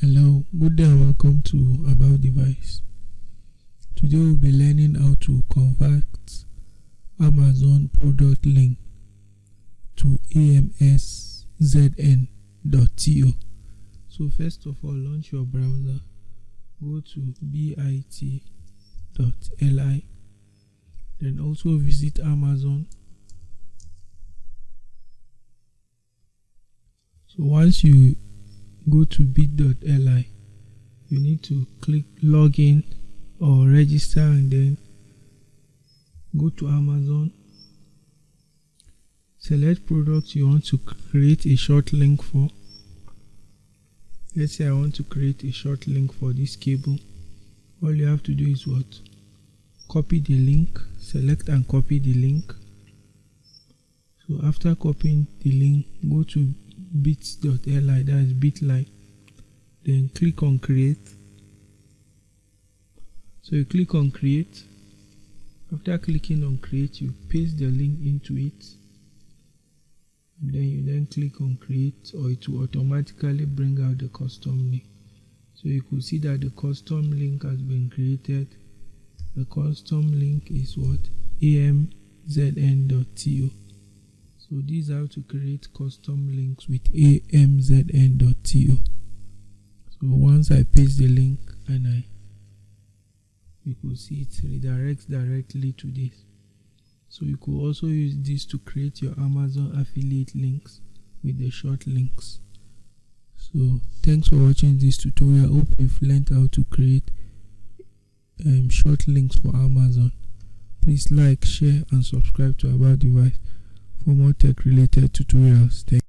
Hello, good day and welcome to About Device. Today we'll be learning how to convert Amazon product link to amzn.to. So first of all, launch your browser. Go to bit.ly. Then also visit Amazon. So once you go to bit.ly you need to click login or register and then go to Amazon. Select products you want to create a short link for. Let's say I want to create a short link for this cable. All you have to do is what? Copy the link select and copy the link. So after copying the link go to bit.ly that is bitly then click on create. So you click on create. After clicking on create you paste the link into it. And then you then click on create or it will automatically bring out the custom link. So you could see that the custom link has been created. The custom link is what? Amzn.to so these are how to create custom links with amzn.to so once I paste the link and I you could see it redirects directly to this. So you could also use this to create your Amazon affiliate links with the short links. So thanks for watching this tutorial. Hope you've learned how to create um, short links for Amazon. Please like share and subscribe to about device for more tech related tutorials thank